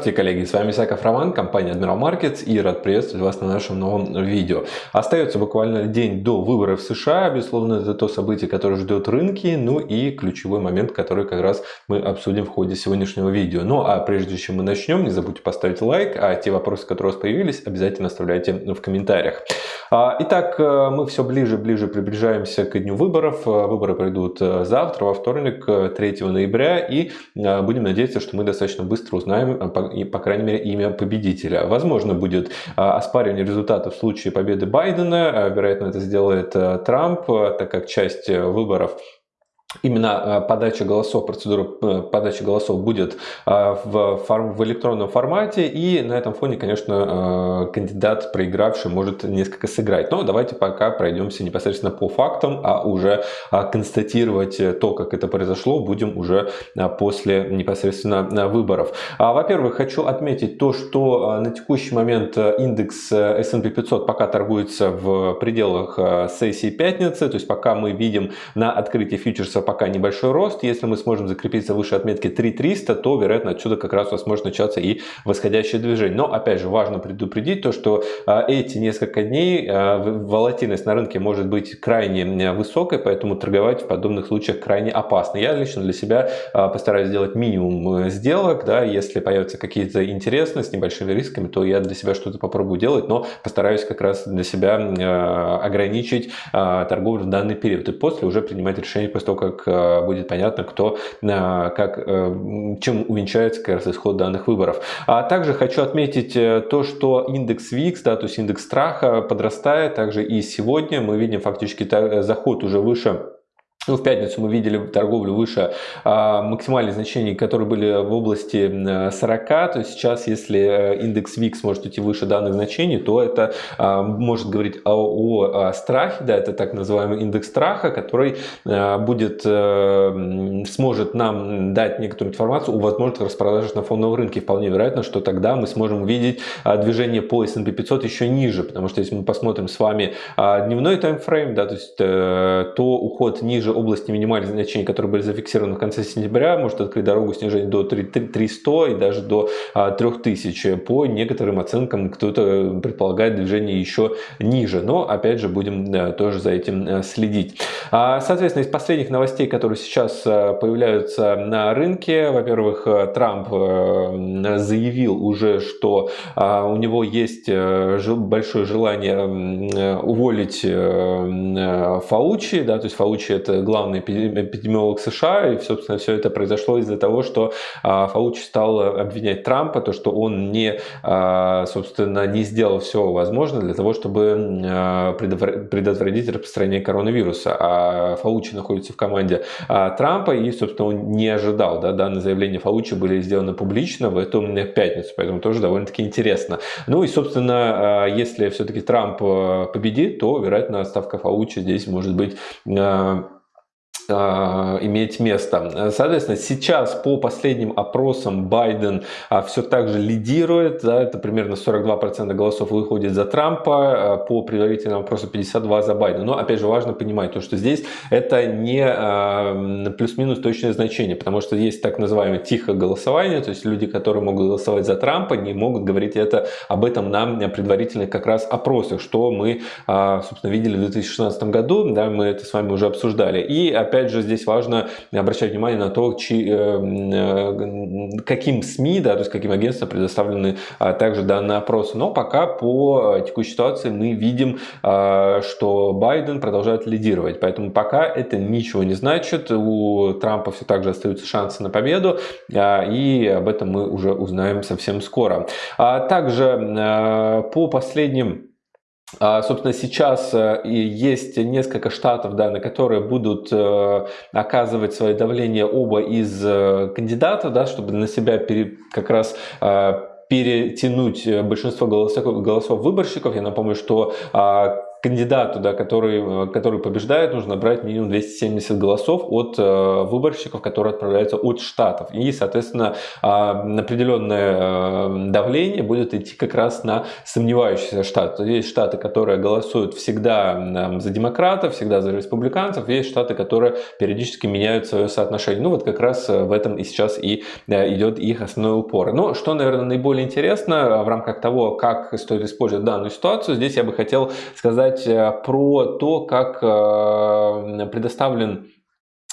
Здравствуйте, коллеги! С вами Исаков Роман, компания Admiral Markets и рад приветствовать вас на нашем новом видео. Остается буквально день до выборов в США. Безусловно, это то событие, которое ждет рынки, ну и ключевой момент, который как раз мы обсудим в ходе сегодняшнего видео. Ну а прежде чем мы начнем, не забудьте поставить лайк, а те вопросы, которые у вас появились, обязательно оставляйте в комментариях. А, итак, э, мы все ближе и ближе приближаемся к дню выборов. Э, выборы пройдут э, завтра, во вторник, 3 ноября, и будем надеяться, что мы достаточно быстро узнаем и, по крайней мере, имя победителя. Возможно, будет а, оспаривание результатов в случае победы Байдена. А, вероятно, это сделает э, Трамп, так как часть э, выборов Именно э, подача голосов, процедура э, подачи голосов будет э, в, форм, в электронном формате, и на этом фоне, конечно, кандидат, проигравший, может несколько сыграть. Но давайте пока пройдемся непосредственно по фактам, а уже констатировать то, как это произошло, будем уже после непосредственно выборов. А, во-первых, хочу отметить то, что на текущий момент индекс S&P 500 пока торгуется в пределах сессии пятницы, то есть пока мы видим на открытии фьючерса кажется пока небольшой рост. Если мы сможем закрепиться выше отметки 3300, то, вероятно, отсюда как раз у вас может начаться и восходящее движение. Но, опять же, важно предупредить то, что а, эти несколько дней а, волатильность на рынке может быть крайне высокой, поэтому торговать в подобных случаях крайне опасно. Я лично для себя а, постараюсь сделать минимум э, сделок. Да, если появятся какие-то интересные с небольшими рисками, то я для себя что-то попробую делать, но постараюсь как раз для себя ограничить торговлю в данный период и после уже принимать решение после того, как как э, будет понятно, кто, э, как, э, чем увенчается как раз исход данных выборов. А также хочу отметить то, что индекс VIX, да, то есть индекс страха подрастает, также и сегодня мы видим фактически заход уже выше ну, в пятницу мы видели торговлю выше а, максимальных значений, которые были в области 40. То есть сейчас, если э, индекс VIX может идти выше данных значений, то это а, может говорить о, о, страхе, да, это так называемый индекс страха, который а, будет, сможет нам дать некоторую информацию о возможных распродажах на фондовом рынке. Вполне вероятно, что тогда мы сможем увидеть а, движение по S&P 500 еще ниже, потому что если мы посмотрим с вами дневной таймфрейм, да, то есть то уход ниже области минимальных значений, которые были зафиксированы в конце сентября, может открыть дорогу снижения до 300 и даже до 3000. А, По некоторым оценкам кто-то предполагает движение еще ниже. Но опять же будем тоже за этим э, следить. А, соответственно, из последних новостей, которые сейчас э, появляются на рынке, во-первых, э, Трамп заявил уже, что а, у него есть большое желание уволить Фаучи, да, то есть Фаучи это главный эпидемиолог США, и, собственно, все это произошло из-за того, что а, Фаучи стал обвинять Трампа, то, что он не, а, собственно, не сделал все возможное для того, чтобы а, предотвратить распространение коронавируса. А Фаучи находится в команде Трампа, и, собственно, он не ожидал, да, данные заявления Фаучи были сделаны публично в эту пятницу, поэтому тоже довольно-таки интересно. Ну и, собственно, если все-таки Трамп победит, то, вероятно, отставка Фаучи здесь может быть иметь место. Соответственно, сейчас по последним опросам Байден а, все так же лидирует, да, это примерно 42% голосов выходит за Трампа, а, по предварительному опросу 52% за Байдена. Но опять же важно понимать, то, что здесь это не плюс-минус точное значение, потому что есть так называемое тихое голосование, то есть люди, которые могут голосовать за Трампа, не могут говорить это, об этом на предварительных как раз опросах, что мы, собственно, видели в 2016 году, да, мы это с вами уже обсуждали. И опять опять же, здесь важно обращать внимание на то, чи, э, э, каким СМИ, да, то есть каким агентствам предоставлены а, также данные опросы. Но пока по э, текущей ситуации мы видим, а, что Байден продолжает лидировать. Поэтому пока это ничего не значит. У Трампа все так же остаются шансы на победу. А, и об этом мы уже узнаем совсем скоро. Также по последним собственно, сейчас э, есть несколько штатов, да, на которые будут э, оказывать свое давление оба из э, кандидатов, да, чтобы на себя пере, как раз перетянуть большинство голосов, голосов выборщиков. Я напомню, что кандидату, да, который, который побеждает, нужно брать минимум 270 голосов от выборщиков, которые отправляются от штатов. И, соответственно, определенное давление будет идти как раз на сомневающиеся штаты. Есть штаты, которые голосуют всегда за демократов, всегда за республиканцев, есть штаты, которые периодически меняют свое соотношение. Ну вот как раз в этом и сейчас и идет их основной упор. Но что, наверное, наиболее интересно в рамках того, как стоит использовать данную ситуацию, здесь я бы хотел сказать э, про то, как э, предоставлен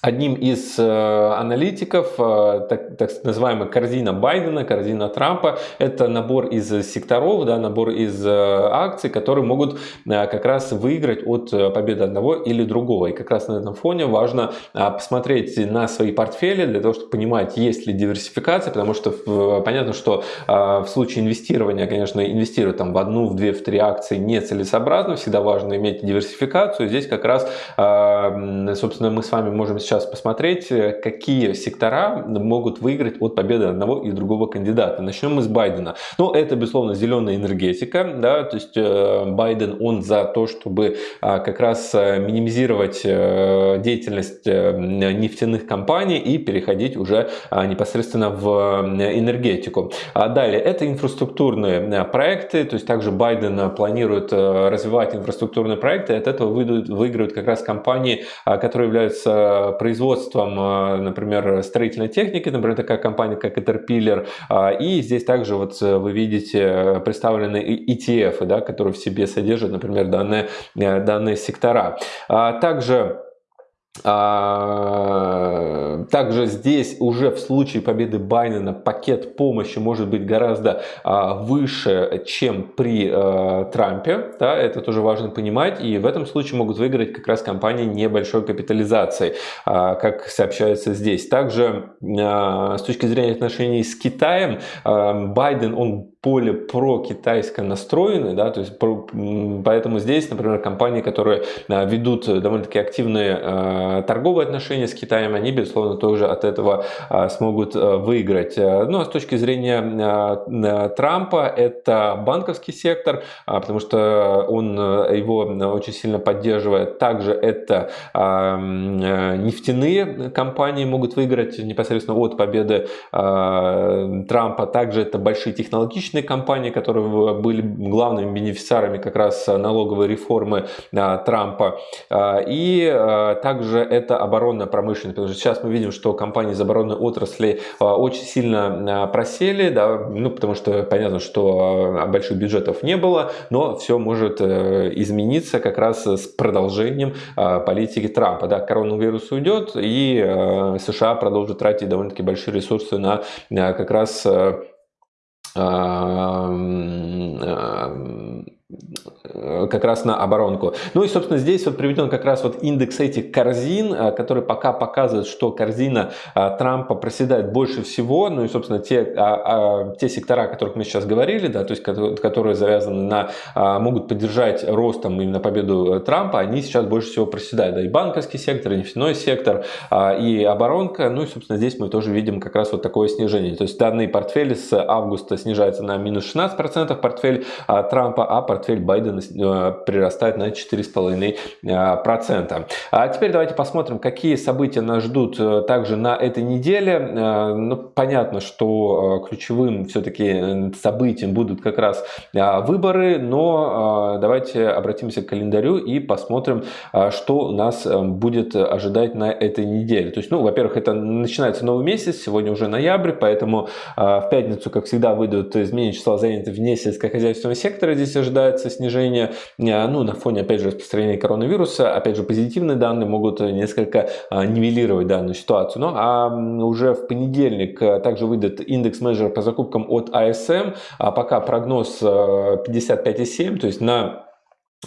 Одним из э, аналитиков, э, так, так называемая корзина Байдена, корзина Трампа, это набор из секторов, да, набор из э, акций, которые могут как раз выиграть от победы одного или другого. И как раз на этом фоне важно посмотреть на свои портфели для того, чтобы понимать, есть ли диверсификация, потому что понятно, что в случае инвестирования, конечно, инвестировать там в одну, в две, в три акции нецелесообразно, всегда важно иметь диверсификацию. Здесь как раз, собственно, мы с вами можем сейчас посмотреть, э, какие сектора могут выиграть от победы одного и другого кандидата. Начнем мы с Байдена. Ну, это, безусловно, зеленая энергетика, да, то есть э, Байден, он за то, чтобы а, как раз э, минимизировать деятельность нефтяных компаний и переходить уже а, непосредственно в энергетику. А далее, это инфраструктурные проекты, то есть также Байден планирует развивать инфраструктурные проекты, от этого выиграют как раз компании, которые являются производством, э, например, строительной техники, например, такая компания, как Caterpillar. А, и здесь также вот э, вы видите э, представлены ETF, да, которые в себе содержат, например, данные, данные сектора. А, также также здесь уже в случае победы Байдена пакет помощи может быть гораздо а, выше, чем при а, Трампе. Да, это тоже важно понимать. И в этом случае могут выиграть как раз компании небольшой капитализации, как сообщается здесь. Также с точки зрения отношений с Китаем, Байден, он поле про китайско настроены, да, то есть поэтому здесь, например, компании, которые ведут довольно-таки активные торговые отношения с Китаем, они, безусловно, тоже от этого а, смогут а, выиграть. Ну, а с точки зрения Трампа, это банковский сектор, потому что он его очень сильно поддерживает. Также это нефтяные компании могут выиграть непосредственно от победы Трампа. Также это большие технологичные компании, которые были главными бенефициарами как раз налоговой реформы Трампа. И также это оборонная промышленность, потому что сейчас мы видим, что компании из оборонной отрасли очень сильно просели, да, ну, потому что понятно, что больших бюджетов не было, но все может э, измениться как раз с продолжением политики Трампа. Да, коронавирус уйдет, и э, США продолжат тратить довольно-таки большие ресурсы на как раз Um, как раз на оборонку. Ну и, собственно, здесь вот приведен как раз вот индекс этих корзин, э, который пока показывает, что корзина э, Трампа проседает больше всего. Ну и, собственно, те, а, а, те сектора, о которых мы сейчас говорили, да, то есть которые завязаны на, а, могут поддержать ростом именно победу Трампа, они сейчас больше всего проседают. Да, и банковский сектор, и нефтяной сектор, и оборонка. Ну и, собственно, здесь мы тоже видим как раз вот такое снижение. То есть данные портфели с августа снижаются на минус 16% портфель Трампа, а портфель Байдена э, прирастает на 4,5%. А теперь давайте посмотрим, какие события нас ждут э, также на этой неделе. Э, ну, понятно, что ключевым все-таки событием будут как раз выборы, но давайте обратимся к календарю и посмотрим, что нас будет ожидать на этой неделе. То есть, ну, во-первых, это начинается новый месяц, сегодня уже ноябрь, поэтому в пятницу, как всегда, выйдут изменения числа занятых вне сельскохозяйственного сектора. Здесь ожидается снижение, э, ну, на фоне, опять же, распространения коронавируса, опять же, позитивные данные могут несколько а, нивелировать данную ситуацию. Ну, а уже в понедельник э, также выйдет индекс менеджера по закупкам от ASM, а пока прогноз 55,7, э, то есть на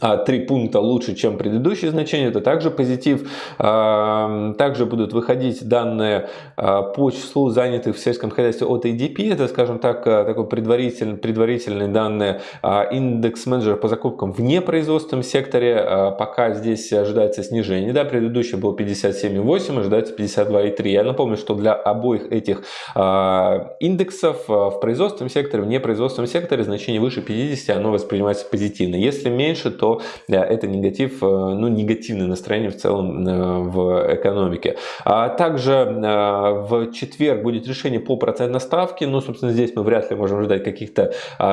а, три пункта лучше, чем предыдущие значения, это также позитив. А, также будут выходить данные а, по числу занятых в сельском хозяйстве от ADP, это, скажем так, такой предварительный, предварительные данные. Индекс менеджера по закупкам в непроизводственном секторе, пока здесь ожидается снижение. Да, предыдущий был 57,8, ожидается 52,3. Я напомню, что для обоих этих индексов в производственном секторе, в непроизводственном секторе значение выше 50, оно воспринимается позитивно. Если меньше, то это негатив, ну, негативное настроение в целом в экономике. А также в четверг будет решение по процентной ставке, но, собственно, здесь мы вряд ли можем ждать каких-то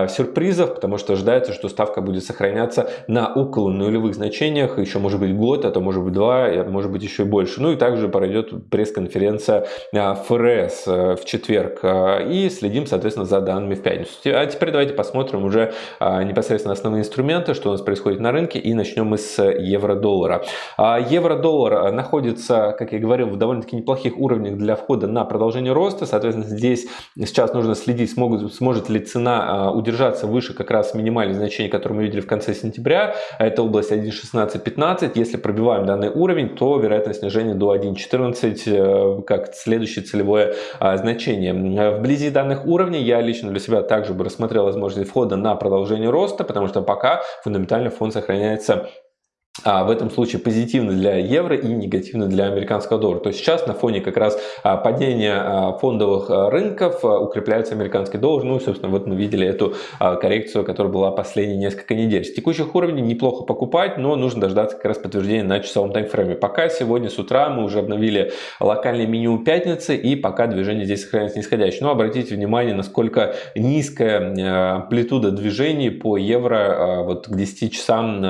сюрпризов, потому что ожидается, что ставка будет сохраняться на около нулевых значениях, еще может быть год, а то может быть два, может быть еще и больше. Ну и также пройдет пресс-конференция ФРС в четверг и следим, соответственно, за данными в пятницу. А теперь давайте посмотрим уже непосредственно основные инструменты, что у нас происходит на рынке и начнем мы с евро-доллара. Евро-доллар находится, как я говорил, в довольно-таки неплохих уровнях для входа на продолжение роста, соответственно, здесь сейчас нужно следить, смогут, сможет ли цена удержаться выше как раз минимальных значений, которые мы видели в конце сентября, это область 1.1615, если пробиваем данный уровень, то вероятность снижения до 1.14 э, как следующее целевое а, значение. Вблизи данных уровней я лично для себя также бы рассмотрел возможность входа на продолжение роста, потому что пока фундаментально фонд сохраняется а, в этом случае позитивно для евро и негативно для американского доллара. То есть сейчас на фоне как раз а, падения а, фондовых рынков укрепляется американский доллар. Ну и, собственно, вот мы видели эту коррекцию, которая была последние несколько недель. С текущих уровней неплохо покупать, но нужно дождаться как раз подтверждения на часовом таймфрейме. Пока сегодня с утра мы уже обновили локальный минимум пятницы и пока движение здесь сохраняется нисходящее. Но обратите внимание, насколько низкая амплитуда движений по евро вот к 10 часам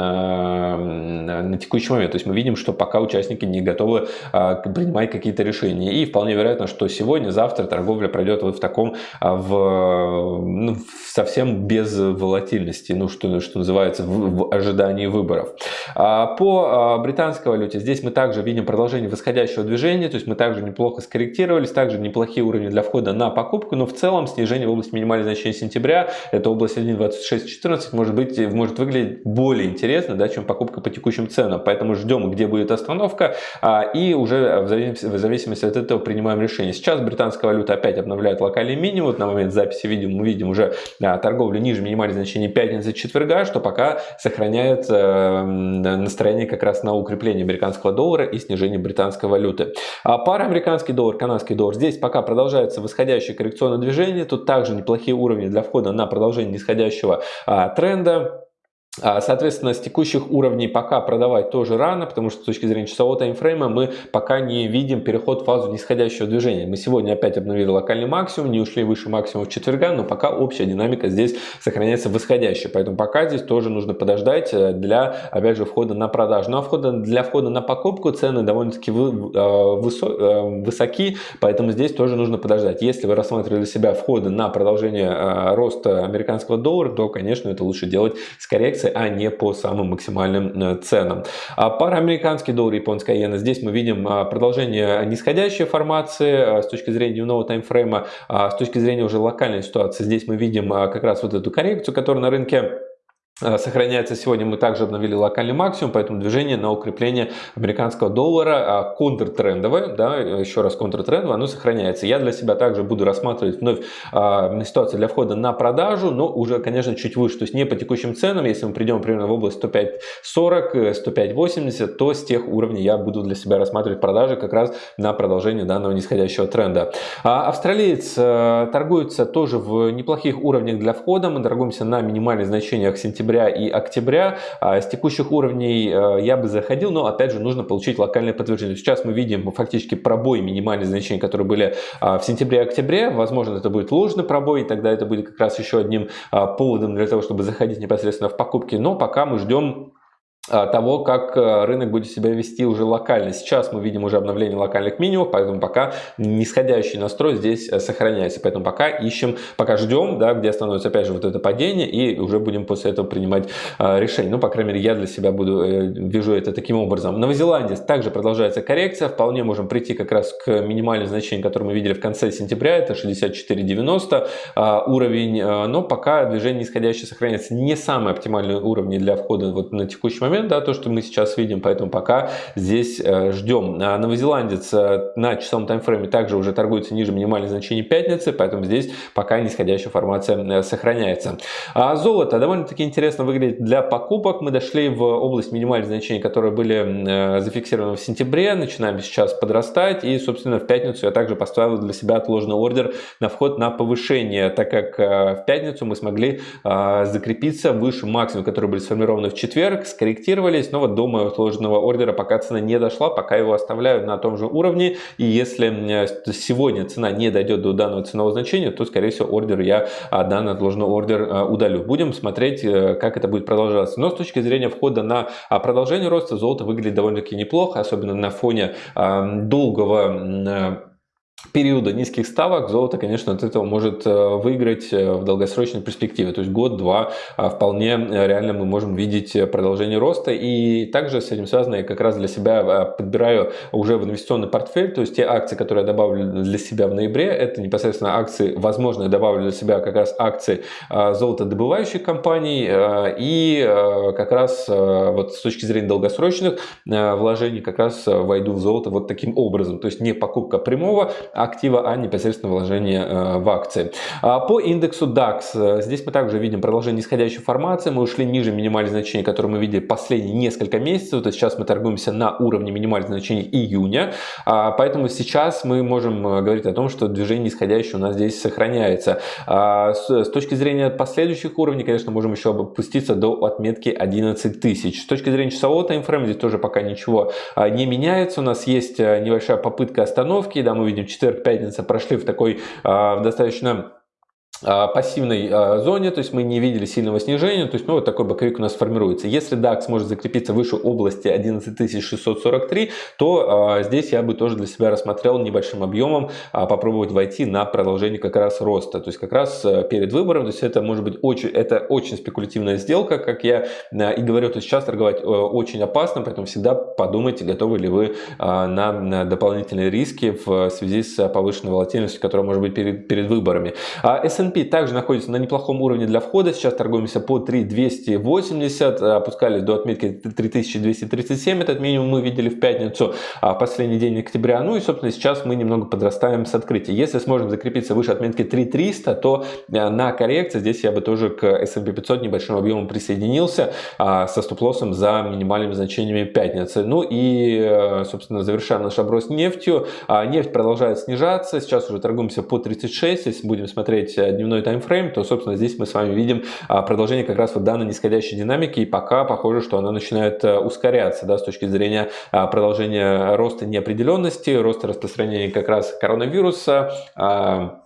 на текущий момент. То есть мы видим, что пока участники не готовы а, принимать какие-то решения. И вполне вероятно, что сегодня, завтра торговля пройдет вот в таком, а, в, ну, совсем без волатильности, ну что, что называется, в, в ожидании выборов. А, по британской валюте здесь мы также видим продолжение восходящего движения, то есть мы также неплохо скорректировались, также неплохие уровни для входа на покупку, но в целом снижение в области минимального значения сентября, это область 1.2614, может быть, может выглядеть более интересно, да, чем покупка по текущему текущим ценам. Поэтому ждем, где будет остановка, а, и уже в зависимости от этого принимаем решение. Сейчас британская валюта опять обновляет локальный минимум. Вот на момент записи видим, мы видим уже а, торговлю ниже минимальных значений пятницы четверга, что пока сохраняет настроение как раз на укрепление американского доллара и снижение британской валюты. А пара американский доллар, канадский доллар. Здесь пока продолжается восходящее коррекционное движение. Тут также неплохие уровни для входа на продолжение нисходящего тренда. А, соответственно, с текущих уровней пока продавать тоже рано, потому что с точки зрения часового таймфрейма мы пока не видим переход в фазу нисходящего движения. Мы сегодня опять обновили локальный максимум, не ушли выше максимума в четверга, но пока общая динамика здесь сохраняется восходящая. Поэтому пока здесь тоже нужно подождать э, для, опять же, входа на продажу. Ну а входа, для входа на покупку цены довольно-таки э, э, высоки, поэтому здесь тоже нужно подождать. Если вы рассматривали для себя входы на продолжение роста американского доллара, то, конечно, это лучше делать с коррекцией индексы, а не по самым максимальным э, ценам. А пара американский доллар и японская иена. Здесь мы видим а, продолжение нисходящей формации а, с точки зрения дневного таймфрейма, с точки зрения уже локальной ситуации. Здесь мы видим как раз вот эту коррекцию, которая на рынке Э, сохраняется сегодня. Мы также обновили локальный максимум, поэтому движение на укрепление американского доллара а, контртрендовое, да, еще раз контртрендовое, оно сохраняется. Я для себя также буду рассматривать вновь а, ситуацию для входа на продажу, но уже, конечно, чуть выше, то есть не по текущим ценам. Если мы придем примерно в область 105.40, 105.80, э, то с тех уровней я буду для себя рассматривать продажи как раз на продолжение данного нисходящего тренда. А, австралиец торгуется тоже в неплохих уровнях для входа. Мы торгуемся на минимальных значениях сентября сентября и октября. А, с текущих уровней э, я бы заходил, но опять же нужно получить локальное подтверждение. Сейчас мы видим фактически пробой минимальных значений, которые были а, в сентябре и октябре. Возможно, это будет ложный пробой, и тогда это будет как раз еще одним а, поводом для того, чтобы заходить непосредственно в покупки. Но пока мы ждем того, как э, рынок будет себя вести уже локально. Сейчас мы видим уже обновление локальных минимумов, поэтому пока нисходящий настрой здесь э, сохраняется. Поэтому пока ищем, пока ждем, да, где становится опять же вот это падение, и уже будем после этого принимать э, решение. Ну, по крайней мере, я для себя буду, вижу это таким образом. В Новой Зеландии также продолжается коррекция. Вполне можем прийти как раз к минимальным значениям, которые мы видели в конце сентября. Это 64.90 уровень. Но пока движение нисходящее сохраняется. Не самые оптимальные уровни для входа вот на текущий момент момент, да, то, что мы сейчас видим, поэтому пока здесь э, ждем. А новозеландец э, на часовом таймфрейме также уже торгуется ниже минимальных значений пятницы, поэтому здесь пока нисходящая формация э, сохраняется. А золото довольно-таки интересно выглядит для покупок. Мы дошли в область минимальных значений, которые были зафиксированы в сентябре, начинаем сейчас подрастать, и, собственно, в пятницу я также поставил для себя отложенный ордер на вход на повышение, так как в пятницу мы смогли закрепиться выше максимума, которые были сформированы в четверг, скорректировались, но вот до моего отложенного ордера пока цена не дошла, пока его оставляю на том же уровне, и если сегодня цена не дойдет до данного ценового значения, то, скорее всего, ордер я, а, данный отложенный ордер а, удалю. Будем смотреть, э, как это будет продолжаться. Но с точки зрения входа на а, продолжение роста, золото выглядит довольно-таки неплохо, особенно на фоне долгого периода низких ставок золото, конечно, от этого может э, выиграть э, в долгосрочной перспективе. То есть год-два а, вполне э, реально мы можем видеть продолжение роста. И также с этим связано я как раз для себя подбираю уже в инвестиционный портфель. То есть те акции, которые я добавлю для себя в ноябре, это непосредственно акции, возможно, я добавлю для себя как раз акции золотодобывающих компаний. И как раз вот с точки зрения долгосрочных вложений как раз войду в золото вот таким образом. То есть не покупка прямого, актива, а непосредственно вложение э, в акции. А по индексу DAX, э, здесь мы также видим продолжение нисходящей формации, мы ушли ниже минимальных значений, которые мы видели последние несколько месяцев, то есть сейчас мы торгуемся на уровне минимальных значений июня, а, поэтому сейчас мы можем э, говорить о том, что движение нисходящее у нас здесь сохраняется. А, с точки зрения последующих уровней, конечно, можем еще опуститься до отметки 11 тысяч. С точки зрения часового таймфрейма здесь тоже пока ничего не меняется, у нас есть небольшая попытка остановки, да, мы видим 4 четверг, пятница прошли в такой э, достаточно а, пассивной а, зоне, то есть мы не видели сильного снижения, то есть ну, вот такой боковик у нас формируется. Если DAX может закрепиться выше области 11643, то а, здесь я бы тоже для себя рассмотрел небольшим объемом а, попробовать войти на продолжение как раз роста. То есть как раз перед выбором, то есть это может быть очень, это очень спекулятивная сделка, как я и говорю, то есть сейчас торговать очень опасно, поэтому всегда подумайте, готовы ли вы на дополнительные риски в связи с повышенной волатильностью, которая может быть перед, перед выборами. А S&P также находится на неплохом уровне для входа. Сейчас торгуемся по 3280, опускались до отметки 3237. Этот минимум мы видели в пятницу, а последний день октября. Ну и, собственно, сейчас мы немного подрастаем с открытия. Если сможем закрепиться выше отметки 3300, то э, на коррекции здесь я бы тоже к S&P 500 небольшим объемом присоединился а, со стоп-лоссом за минимальными значениями пятницы. Ну и, э, собственно, завершаем наш оброс нефтью. А, нефть продолжает снижаться. Сейчас уже торгуемся по 36. Если будем смотреть э, дневной таймфрейм, то, собственно, здесь мы с вами видим а, продолжение как раз вот данной нисходящей динамики, и пока похоже, что она начинает э, ускоряться, да, с точки зрения а, продолжения роста неопределенности, роста распространения как раз коронавируса, а,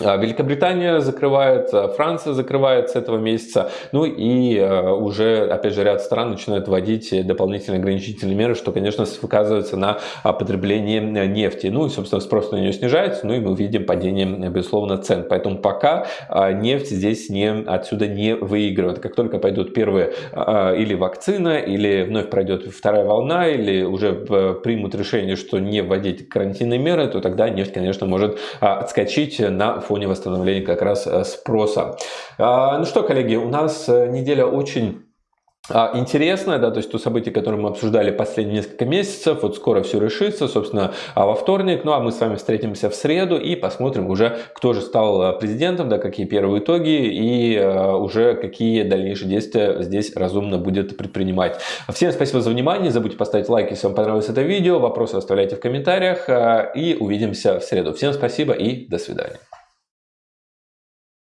Великобритания закрывает, а, Франция закрывает с этого месяца, ну и а, уже, опять же, ряд стран начинают вводить дополнительные ограничительные меры, что, конечно, сказывается на потреблении нефти. Ну и, собственно, спрос на нее снижается, ну и мы видим падение, безусловно, цен. Поэтому пока нефть здесь не, отсюда не выигрывает. Как только пойдут первые или вакцина, или вновь пройдет вторая волна, или уже примут решение, что не вводить карантинные меры, то тогда нефть, конечно, может отскочить на фоне восстановления как раз э, спроса. А, ну что, коллеги, у нас э, неделя очень а, интересное, да, то есть то событие, которое мы обсуждали последние несколько месяцев, вот скоро все решится, собственно, а во вторник, ну а мы с вами встретимся в среду и посмотрим уже, кто же стал а, президентом, да, какие первые итоги и уже какие дальнейшие действия здесь разумно будет предпринимать. Всем спасибо за внимание, не забудьте поставить лайк, если вам понравилось это видео, вопросы оставляйте в комментариях и увидимся в среду. Всем спасибо и до свидания.